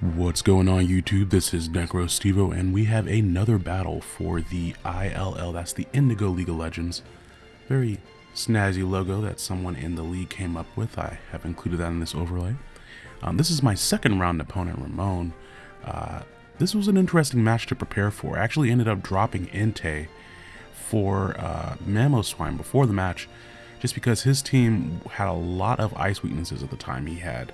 What's going on YouTube? This is NecroStevo and we have another battle for the ILL, that's the Indigo League of Legends. Very snazzy logo that someone in the league came up with. I have included that in this overlay. Um, this is my second round opponent, Ramon. Uh, this was an interesting match to prepare for. I actually ended up dropping Entei for uh, Mamoswine before the match just because his team had a lot of ice weaknesses at the time. He had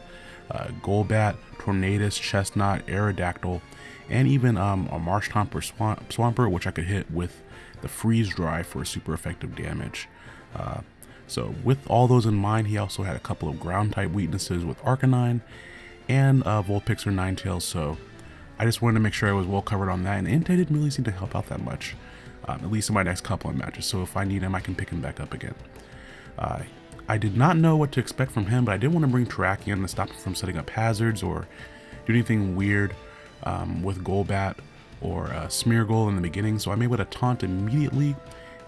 uh, Golbat, Tornadus, Chesnaught, Aerodactyl, and even um, a Marshtomp Swamp Swampert, which I could hit with the Freeze Dry for super effective damage. Uh, so with all those in mind, he also had a couple of ground type weaknesses with Arcanine and uh, Vulpix or Ninetales, so I just wanted to make sure I was well covered on that, and Entei didn't really seem to help out that much, um, at least in my next couple of matches, so if I need him, I can pick him back up again. I did not know what to expect from him, but I didn't want to bring Terrakion to stop him from setting up hazards or do anything weird um, with Golbat or uh, Smeargle in the beginning, so I'm able to taunt immediately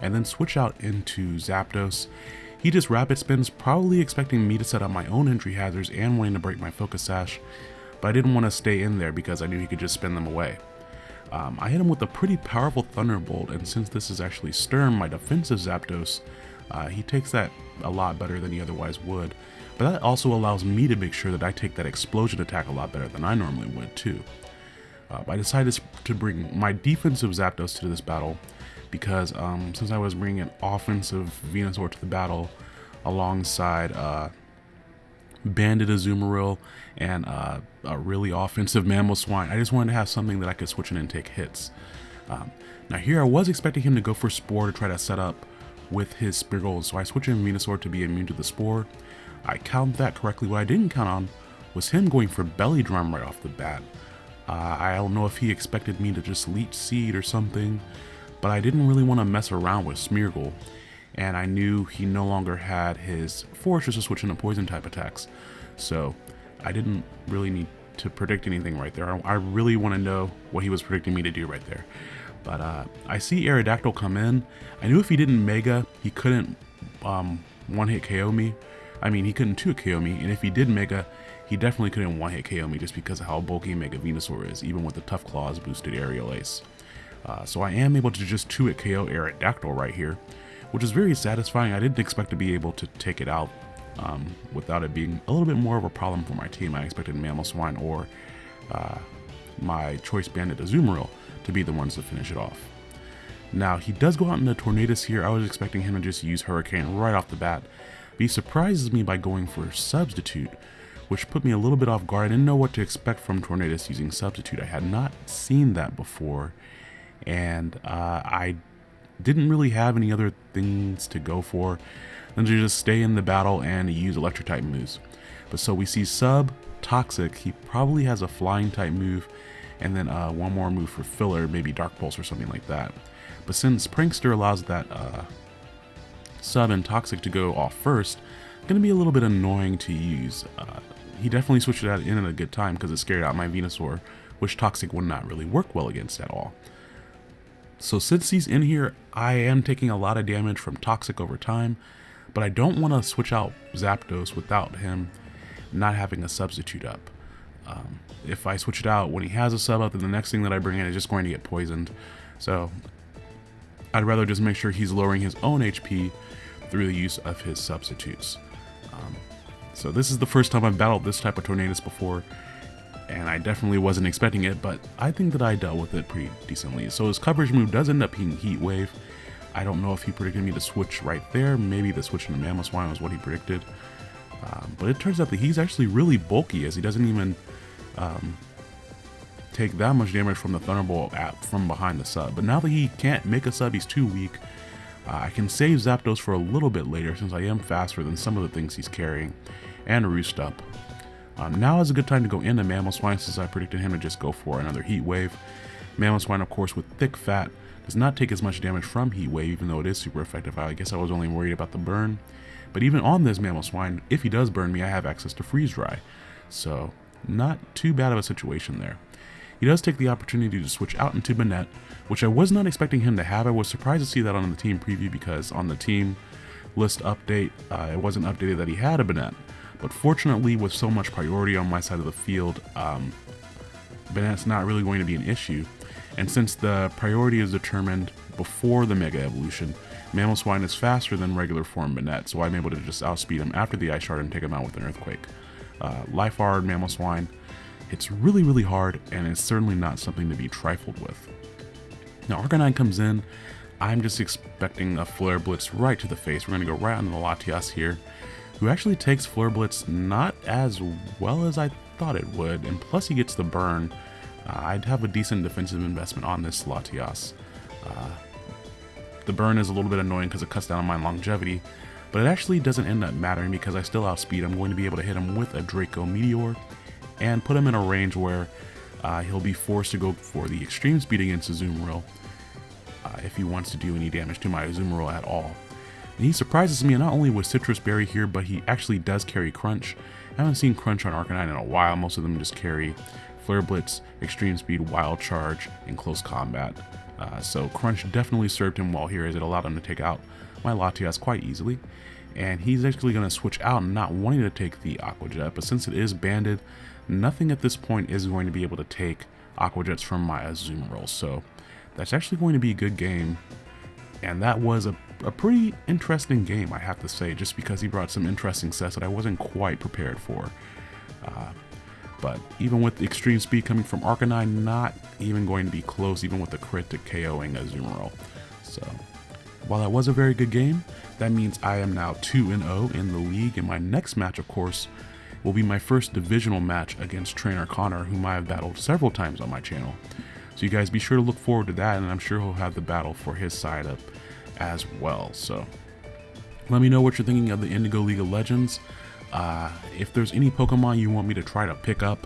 and then switch out into Zapdos. He just rapid spins, probably expecting me to set up my own entry hazards and wanting to break my Focus Sash, but I didn't want to stay in there because I knew he could just spin them away. Um, I hit him with a pretty powerful Thunderbolt, and since this is actually Sturm, my defensive Zapdos, uh, he takes that a lot better than he otherwise would, but that also allows me to make sure that I take that explosion attack a lot better than I normally would too. Uh, I decided to bring my defensive Zapdos to this battle because um, since I was bringing an offensive Venusaur to the battle alongside uh, Banded Azumarill and uh, a really offensive Mamoswine, I just wanted to have something that I could switch in and take hits. Um, now here I was expecting him to go for Spore to try to set up with his Smeargle, so I switched in Venusaur to be immune to the Spore. I counted that correctly. What I didn't count on was him going for Belly Drum right off the bat. Uh, I don't know if he expected me to just Leech Seed or something, but I didn't really want to mess around with Smeargle, and I knew he no longer had his Forretress to switch into Poison type attacks, so I didn't really need to predict anything right there. I really want to know what he was predicting me to do right there. But uh, I see Aerodactyl come in. I knew if he didn't Mega, he couldn't um, one-hit KO me. I mean, he couldn't two KO me, and if he did Mega, he definitely couldn't one-hit KO me just because of how bulky Mega Venusaur is, even with the Tough Claws boosted Aerial Ace. Uh, so I am able to just 2-hit KO Aerodactyl right here, which is very satisfying. I didn't expect to be able to take it out um, without it being a little bit more of a problem for my team. I expected Mamoswine or uh, my Choice Banded Azumarill to be the ones to finish it off. Now, he does go out in the Tornadus here. I was expecting him to just use Hurricane right off the bat. But he surprises me by going for Substitute, which put me a little bit off guard. I didn't know what to expect from Tornadus using Substitute. I had not seen that before, and uh, I didn't really have any other things to go for than to just stay in the battle and use Electric type moves. But so we see Sub, Toxic, he probably has a Flying type move, and then uh, one more move for filler, maybe Dark Pulse or something like that. But since Prankster allows that uh, sub and Toxic to go off first, going to be a little bit annoying to use. Uh, he definitely switched that in at a good time because it scared out my Venusaur, which Toxic would not really work well against at all. So since he's in here, I am taking a lot of damage from Toxic over time, but I don't want to switch out Zapdos without him not having a substitute up. Um, if I switch it out when he has a sub up, then the next thing that I bring in is just going to get poisoned. So I'd rather just make sure he's lowering his own HP through the use of his substitutes. Um, so this is the first time I've battled this type of Tornadus before, and I definitely wasn't expecting it, but I think that I dealt with it pretty decently. So his coverage move does end up being Heat Wave. I don't know if he predicted me to switch right there. Maybe the switch into Mamoswine was what he predicted. Um, but it turns out that he's actually really bulky as he doesn't even um, take that much damage from the Thunderbolt app from behind the sub. But now that he can't make a sub, he's too weak. Uh, I can save Zapdos for a little bit later since I am faster than some of the things he's carrying, and Roost up. Um, now is a good time to go into Mamoswine since I predicted him to just go for another Heat Wave. Mamoswine, of course, with thick fat, does not take as much damage from Heat Wave, even though it is super effective. I guess I was only worried about the burn. But even on this Mamoswine, if he does burn me, I have access to Freeze Dry. So not too bad of a situation there. He does take the opportunity to switch out into Banette, which I was not expecting him to have. I was surprised to see that on the team preview because on the team list update, uh, it wasn't updated that he had a Banette. But fortunately, with so much priority on my side of the field, um, that's not really going to be an issue. And since the priority is determined before the Mega Evolution, Mamoswine is faster than regular form Banette, so I'm able to just outspeed him after the Ice Shard and take him out with an Earthquake. Uh, Life Hard Swine. it's really, really hard, and it's certainly not something to be trifled with. Now, Arcanine comes in, I'm just expecting a Flare Blitz right to the face. We're going to go right on the Latias here, who actually takes Flare Blitz not as well as I thought it would, and plus he gets the burn. Uh, I'd have a decent defensive investment on this Latias. Uh, the burn is a little bit annoying because it cuts down on my longevity, but it actually doesn't end up mattering because I still outspeed. I'm going to be able to hit him with a Draco Meteor and put him in a range where uh, he'll be forced to go for the extreme speed against Azumarill uh, if he wants to do any damage to my Azumarill at all. And he surprises me not only with Sitrus Berry here, but he actually does carry Crunch. I haven't seen Crunch on Arcanine in a while. Most of them just carry Flare Blitz, Extreme Speed, Wild Charge, and Close Combat. Uh, so Crunch definitely served him well here as it allowed him to take out my Latias quite easily. And he's actually going to switch out not wanting to take the Aqua Jet, but since it is banded, nothing at this point is going to be able to take Aqua Jets from my Azumarill. So that's actually going to be a good game. And that was a, a pretty interesting game, I have to say, just because he brought some interesting sets that I wasn't quite prepared for. Uh, but even with the extreme speed coming from Arcanine, not even going to be close, even with the crit to KOing Azumarill. So, while that was a very good game, that means I am now 2-0 in the league, and my next match, of course, will be my first divisional match against Trainer Connor, whom I have battled several times on my channel. So you guys be sure to look forward to that, and I'm sure he'll have the battle for his side up as well. So let me know what you're thinking of the Indigo League of Legends. Uh, if there's any Pokemon you want me to try to pick up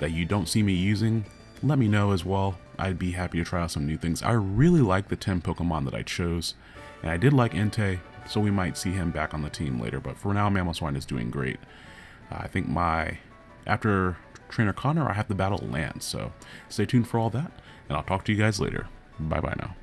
that you don't see me using, let me know as well. I'd be happy to try out some new things. I really like the 10 Pokemon that I chose, and I did like Entei, so we might see him back on the team later. But for now, Mamoswine is doing great. Uh, I think my after Trainer Connor, I have to battle Lance. So stay tuned for all that, and I'll talk to you guys later. Bye bye now.